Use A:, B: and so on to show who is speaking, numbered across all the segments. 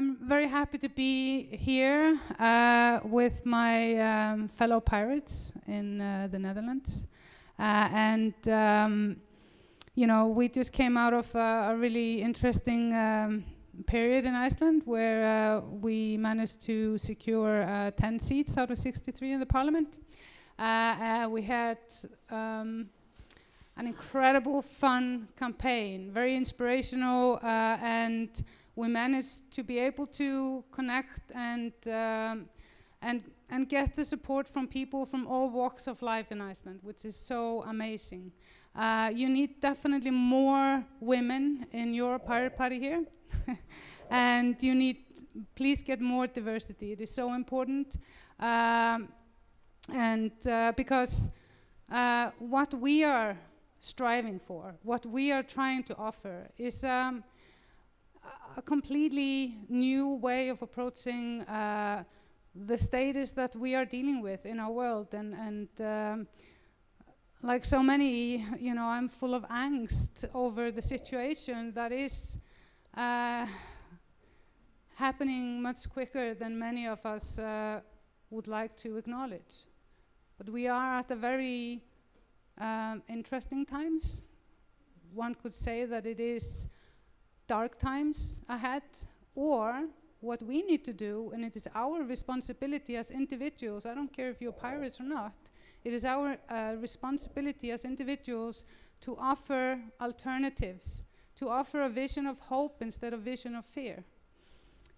A: I'm very happy to be here uh, with my um, fellow pirates in uh, the Netherlands. Uh, and, um, you know, we just came out of a, really interesting um, period in Iceland where uh, we managed to secure uh, 10 seats out of 63 in the parliament. Uh, we had um, an incredible fun campaign, very inspirational and we managed to be able to connect and um, and and get the support from people from all walks of life in Iceland, which is so amazing. Uh, you need definitely more women in your pirate party here, and you need please get more diversity. It is so important, um, and uh, because uh, what we are striving for, what we are trying to offer, is. Um, a completely new way of approaching uh, the status that we are dealing with in our world and, and um, like so many, you know, I'm full of angst over the situation that is uh, happening much quicker than many of us uh, would like to acknowledge. But we are at a very um, interesting times. One could say that it is dark times ahead, or what we need to do, and it is our responsibility as individuals, I don't care if you're pirates or not, it is our uh, responsibility as individuals to offer alternatives, to offer a vision of hope instead of vision of fear.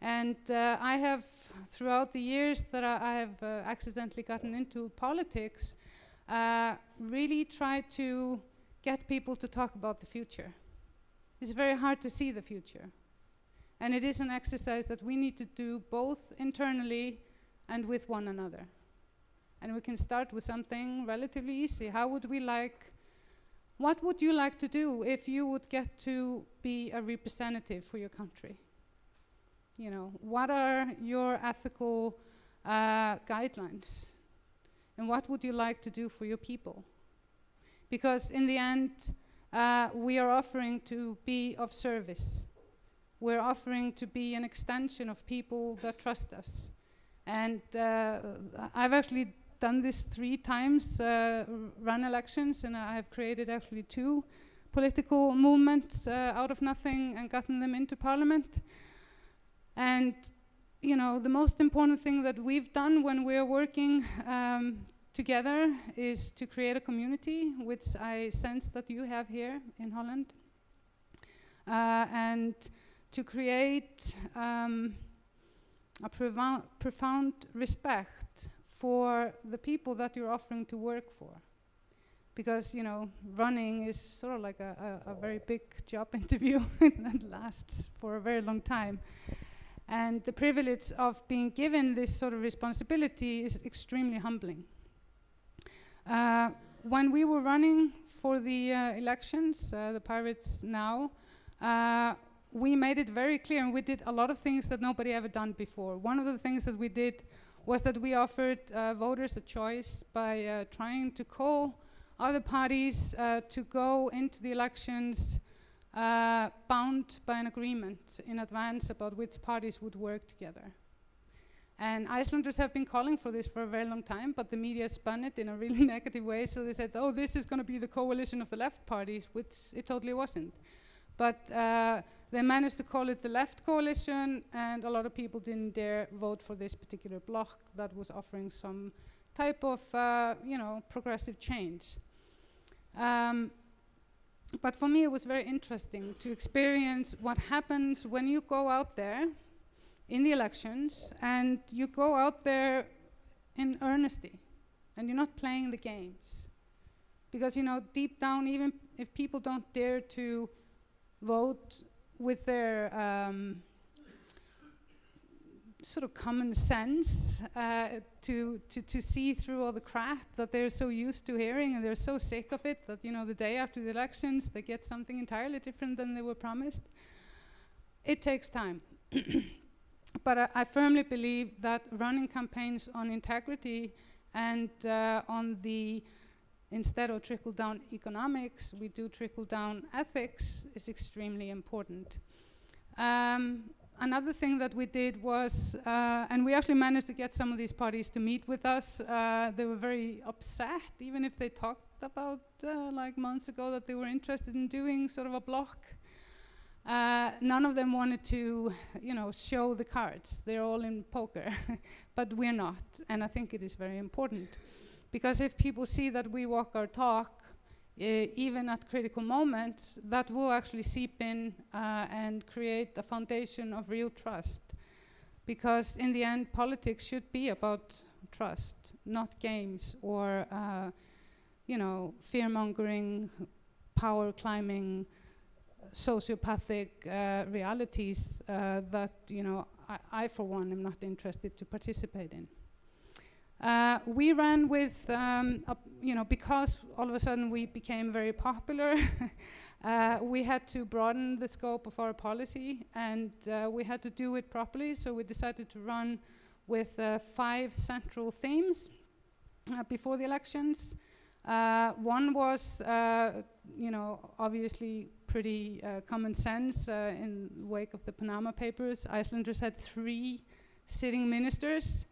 A: And uh, I have, throughout the years that I, I have uh, accidentally gotten into politics, uh, really tried to get people to talk about the future. It's very hard to see the future. And it is an exercise that we need to do both internally and with one another. And we can start with something relatively easy. How would we like, what would you like to do if you would get to be a representative for your country? You know, what are your ethical uh, guidelines? And what would you like to do for your people? Because in the end, uh, we are offering to be of service. We're offering to be an extension of people that trust us. And uh, I've actually done this three times, uh, run elections, and I've created actually two political movements uh, out of nothing and gotten them into parliament. And you know, the most important thing that we've done when we're working um, together is to create a community, which I sense that you have here in Holland, uh, and to create um, a profound respect for the people that you're offering to work for. Because, you know, running is sort of like a, a, a very big job interview that lasts for a very long time. And the privilege of being given this sort of responsibility is extremely humbling. Uh, when we were running for the uh, elections, uh, the Pirates now, we made it very clear and we did a lot of things that nobody ever done before. One of the things that we did was that we offered uh, voters a choice by uh, trying to call other parties uh, to go into the elections bound by an agreement in advance about which parties would work together. And Icelanders have been calling for this for a very long time, but the media spun it in a really negative way. So they said, oh, this is going to be the coalition of the left parties, which it totally wasn't. But uh, they managed to call it the left coalition, and a lot of people didn't dare vote for this particular bloc that was offering some type of, uh, you know, progressive change. Um, but for me, it was very interesting to experience what happens when you go out there in the elections and you go out there in earnesty and you're not playing the games. Because, you know, deep down, even if people don't dare to vote with their um, sort of common sense uh, to, to, to see through all the crap that they're so used to hearing and they're so sick of it that, you know, the day after the elections they get something entirely different than they were promised. It takes time. but I, I, firmly believe that running campaigns on integrity and uh, on the instead of trickle down economics, we do trickle down ethics is extremely important. Um, another thing that we did was, uh, and we actually managed to get some of these parties to meet with us. Uh, they were very upset, even if they talked about uh, like months ago that they were interested in doing sort of a block. Uh, none of them wanted to, you know, show the cards. They're all in poker, but we're not, and I think it is very important because if people see that we walk our talk, uh, even at critical moments, that will actually seep in uh, and create a foundation of real trust. Because in the end, politics should be about trust, not games or, uh, you know, fear-mongering, power climbing, sociopathic uh, realities uh, that, you know, I, I, for one, am not interested to participate in. Uh, we ran with, um, a, you know, because all of a sudden we became very popular, uh, we had to broaden the scope of our policy and uh, we had to do it properly. So we decided to run with uh, five central themes uh, before the elections. Uh, one was, you know, obviously pretty common sense in wake of the Panama Papers. Icelanders had three sitting ministers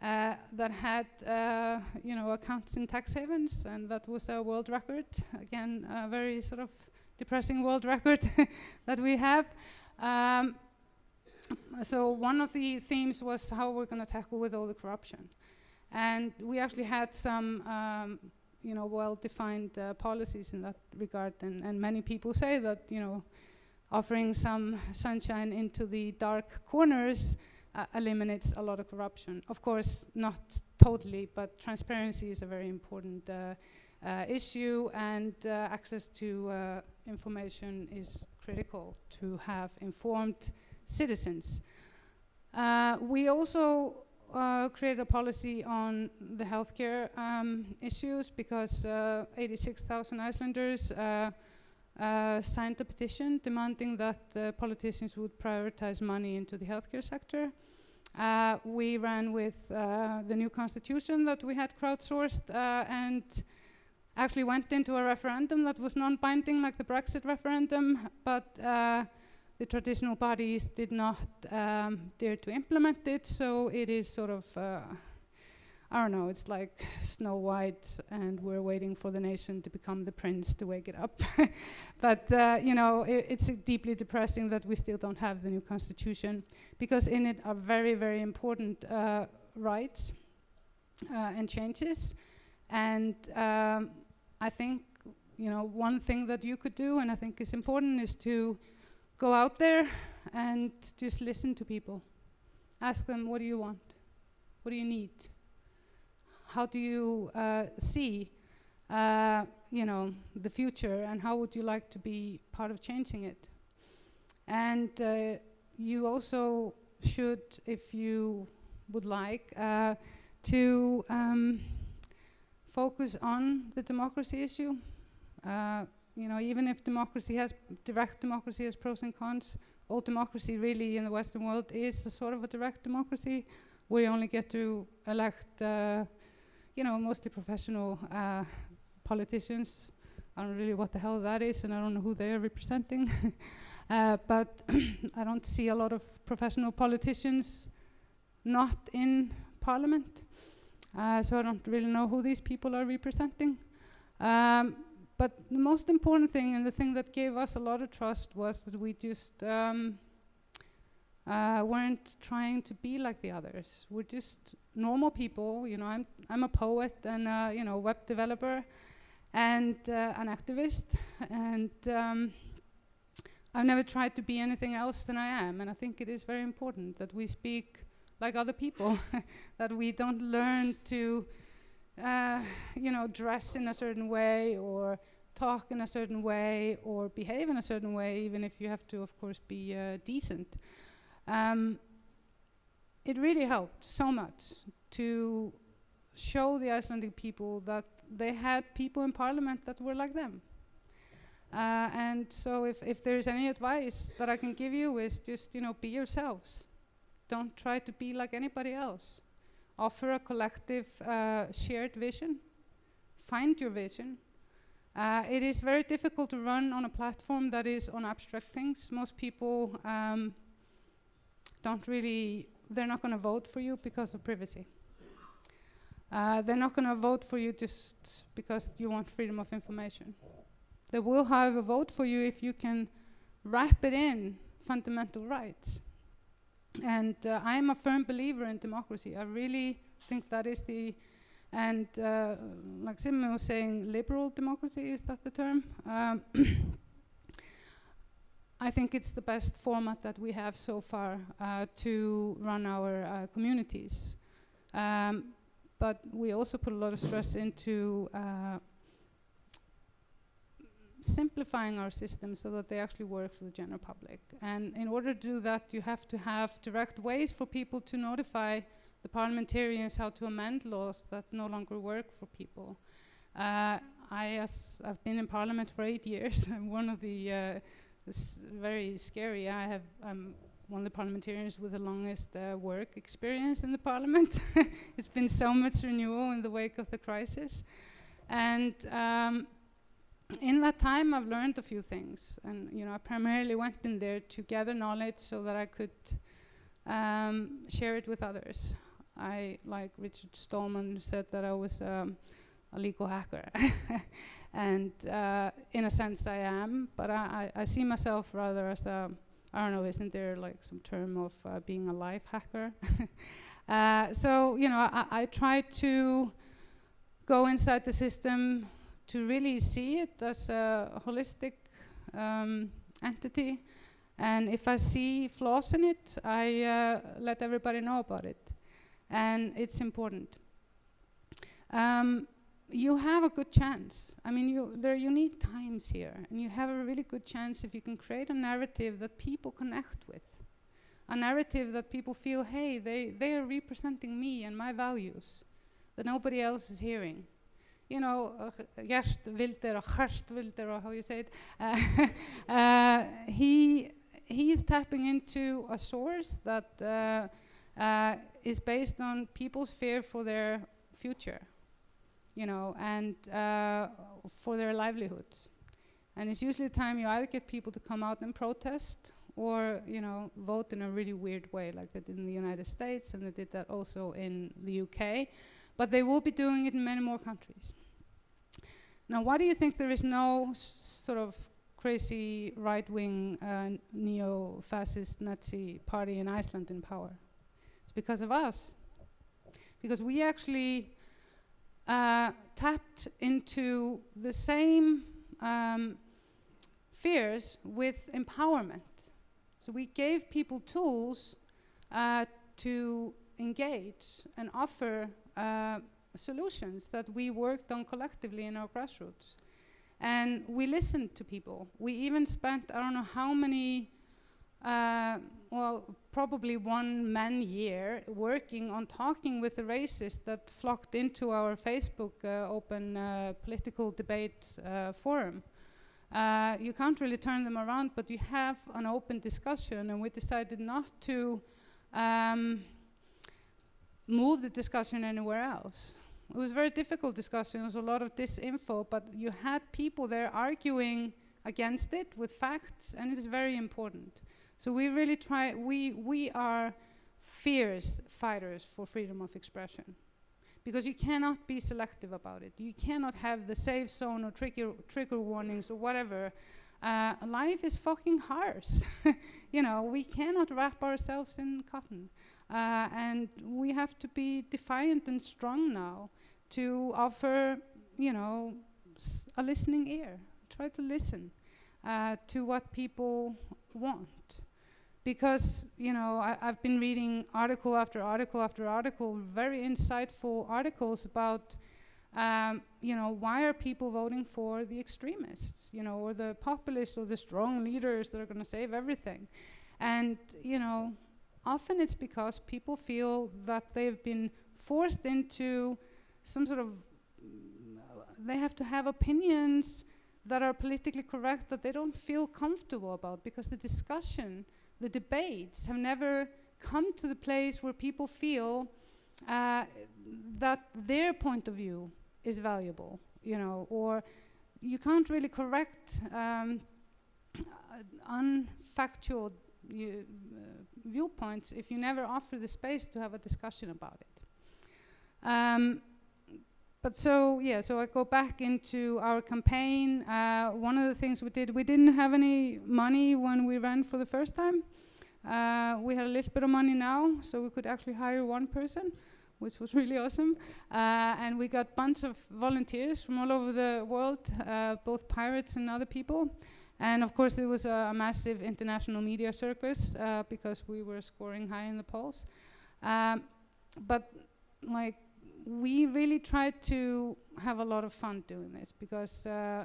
A: uh, that had, uh, you know, accounts in tax havens, and that was a world record. Again, a very sort of depressing world record that we have. Um, so one of the themes was how we're going to tackle with all the corruption. And we actually had some, um, you know, well-defined uh, policies in that regard. And, and many people say that, you know, offering some sunshine into the dark corners uh, eliminates a lot of corruption. Of course, not totally, but transparency is a very important uh, uh, issue and uh, access to uh, information is critical to have informed citizens. We also created a policy on the healthcare um, issues because 86,000 Icelanders uh, signed a petition demanding that uh, politicians would prioritize money into the healthcare sector. Uh, we ran with uh, the new constitution that we had crowdsourced uh, and actually went into a referendum that was non-binding like the Brexit referendum, but uh, the traditional bodies did not um, dare to implement it, so it is sort of I don't know, it's like Snow White and we're waiting for the nation to become the prince to wake it up. but, uh, you know, it, it's deeply depressing that we still don't have the new constitution because in it are very, very important uh, rights uh, and changes. And um, I think, you know, one thing that you could do and I think is important is to go out there and just listen to people. Ask them, what do you want? What do you need? how do you uh, see uh, you know, the future and how would you like to be part of changing it? And uh, you also should, if you would like, uh, to um, focus on the democracy issue. You know, even if democracy has, direct democracy has pros and cons, all democracy really in the Western world is a sort of a direct democracy. We only get to elect uh, you know, mostly professional uh, politicians. I don't really what the hell that is, and I don't know who they are representing. uh, but I don't see a lot of professional politicians not in parliament. Uh, so I don't really know who these people are representing. Um, but the most important thing and the thing that gave us a lot of trust was that we just um, uh, weren't trying to be like the others. We're just normal people. You know, I'm I'm a poet and uh, you know web developer, and uh, an activist, and um, I've never tried to be anything else than I am. And I think it is very important that we speak like other people, that we don't learn to, uh, you know, dress in a certain way or talk in a certain way or behave in a certain way, even if you have to, of course, be uh, decent. Um, it really helped so much to show the Icelandic people that they had people in parliament that were like them. Uh, and so if, if there's any advice that I can give you is just, you know, be yourselves. Don't try to be like anybody else. Offer a collective uh, shared vision. Find your vision. Uh, it is very difficult to run on a platform that is on abstract things. Most people um, don't really, they're not going to vote for you because of privacy. Uh, they're not going to vote for you just because you want freedom of information. They will, however, vote for you if you can wrap it in fundamental rights. And uh, I'm a firm believer in democracy. I really think that is the, and uh, like Simon was saying, liberal democracy, is that the term? Um I think it's the best format that we have so far uh, to run our uh, communities. Um, but we also put a lot of stress into uh, simplifying our systems so that they actually work for the general public. And in order to do that, you have to have direct ways for people to notify the parliamentarians how to amend laws that no longer work for people. Uh, I, I've been in parliament for eight years, I'm one of the uh, very scary. I have I'm one of the parliamentarians with the longest uh, work experience in the parliament. it's been so much renewal in the wake of the crisis, and um, in that time I've learned a few things. And you know, I primarily went in there to gather knowledge so that I could um, share it with others. I like Richard Stallman said that I was um, a legal hacker. and uh, in a sense I am, but I, I, I, see myself rather as a, I don't know, isn't there like some term of uh, being a life hacker? uh, so, you know, I, I try to go inside the system to really see it as a holistic um, entity. And if I see flaws in it, I uh, let everybody know about it. And it's important. Um, you have a good chance. I mean, you, there are unique times here, and you have a really good chance if you can create a narrative that people connect with. A narrative that people feel, hey, they, they are representing me and my values that nobody else is hearing. You know, Geert Wilder or Geert Wilder or how you say it, uh, uh, he, he's tapping into a source that uh, is based on people's fear for their future you know, and for their livelihoods. And it's usually the time you either get people to come out and protest or, you know, vote in a really weird way, like they did in the United States, and they did that also in the UK. But they will be doing it in many more countries. Now, why do you think there is no sort of crazy right-wing uh, neo-fascist Nazi party in Iceland in power? It's because of us. Because we actually uh, tapped into the same um, fears with empowerment. So we gave people tools uh, to engage and offer uh, solutions that we worked on collectively in our grassroots. And we listened to people. We even spent, I don't know how many uh, well, probably one man year working on talking with the racists that flocked into our Facebook uh, open uh, political debate uh, forum. Uh, you can't really turn them around, but you have an open discussion, and we decided not to um, move the discussion anywhere else. It was very difficult discussion, there was a lot of disinfo, but you had people there arguing against it with facts, and it is very important. So we really try, we, we are fierce fighters for freedom of expression. Because you cannot be selective about it. You cannot have the safe zone or trigger, trigger warnings or whatever. Uh, life is fucking harsh. you know, we cannot wrap ourselves in cotton. Uh, and we have to be defiant and strong now to offer, you know, a listening ear. Try to listen uh, to what people want because you know I, have been reading article after article after article, very insightful articles about um, you know why are people voting for the extremists, you know, or the populists or the strong leaders that are going to save everything, and you know often it's because people feel that they've been forced into some sort of they have to have opinions that are politically correct that they don't feel comfortable about because the discussion the debates have never come to the place where people feel uh, that their point of view is valuable, you know, or you can't really correct um, unfactual you, uh, viewpoints if you never offer the space to have a discussion about it. Um, but so yeah, so I go back into our campaign. Uh, one of the things we did, we didn't have any money when we ran for the first time. Uh, we had a little bit of money now, so we could actually hire one person, which was really awesome. Uh, and we got a bunch of volunteers from all over the world, uh, both pirates and other people. And of course, it was a, a massive international media circus uh, because we were scoring high in the polls. Um, but like we really tried to have a lot of fun doing this because uh,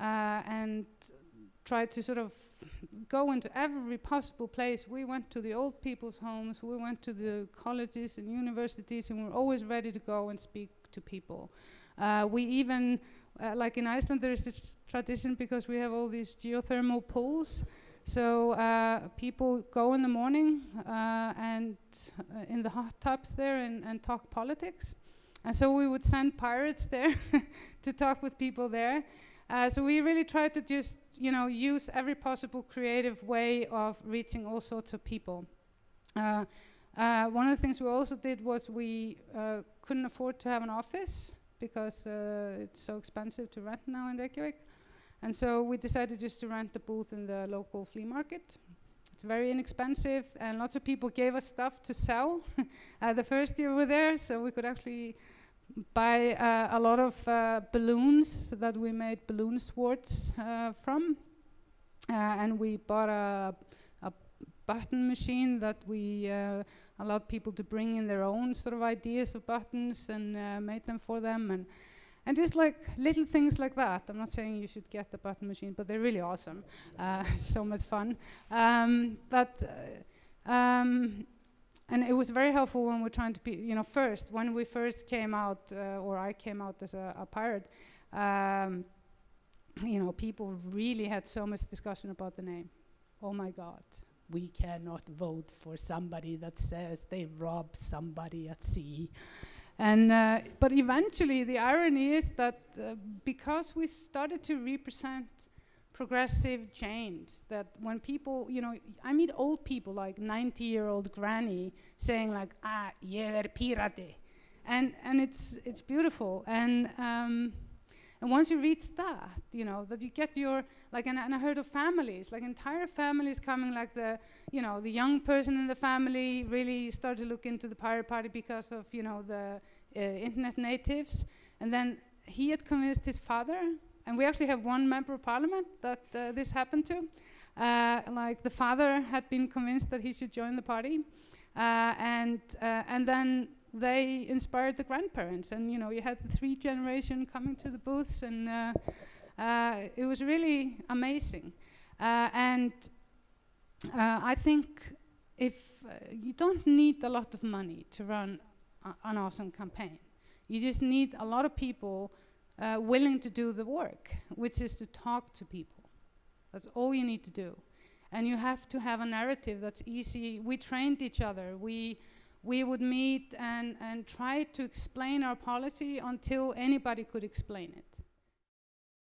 A: uh, and tried to sort of go into every possible place. We went to the old people's homes, we went to the colleges and universities, and we we're always ready to go and speak to people. Uh, we even, uh, like in Iceland, there is this tradition because we have all these geothermal pools. So uh, people go in the morning uh, and uh, in the hot tubs there and, and talk politics. And so we would send pirates there to talk with people there. Uh, so we really tried to just, you know, use every possible creative way of reaching all sorts of people. Uh, uh, one of the things we also did was we uh, couldn't afford to have an office because uh, it's so expensive to rent now in Reykjavik. And so we decided just to rent a booth in the local flea market. It's very inexpensive and lots of people gave us stuff to sell uh, the first year we were there, so we could actually buy uh, a lot of uh, balloons that we made balloon swords uh, from. Uh, and we bought a, a, button machine that we allowed people to bring in their own sort of ideas of buttons and uh, made them for them. And, and just like little things like that. I'm not saying you should get the button machine, but they're really awesome. so much fun. Um, but um, and it was very helpful when we're trying to be, you know, first, when we first came out, uh, or I came out as a, a pirate, um, you know, people really had so much discussion about the name. Oh my God, we cannot vote for somebody that says they robbed somebody at sea. And, uh, but eventually the irony is that uh, because we started to represent progressive change that when people, you know, I meet old people like 90 year old granny saying like, ah, ég er pirati. And, and it's, it's beautiful. And, um, and once you reach that, you know, that you get your, like, and, and I heard of families, like entire families coming, like the, you know, the young person in the family really started to look into the pirate party because of, you know, the uh, internet natives. And then he had convinced his father and we actually have one member of parliament that uh, this happened to. Uh, like the father had been convinced that he should join the party, uh, and uh, and then they inspired the grandparents, and you know you had the three generation coming to the booths, and uh, uh, it was really amazing. and I think if you don't need a lot of money to run an awesome campaign, you just need a lot of people uh, willing to do the work, which is to talk to people. That's all you need to do. And you have to have a narrative that's easy. We trained each other. We, we would meet and, and try to explain our policy until anybody could explain it.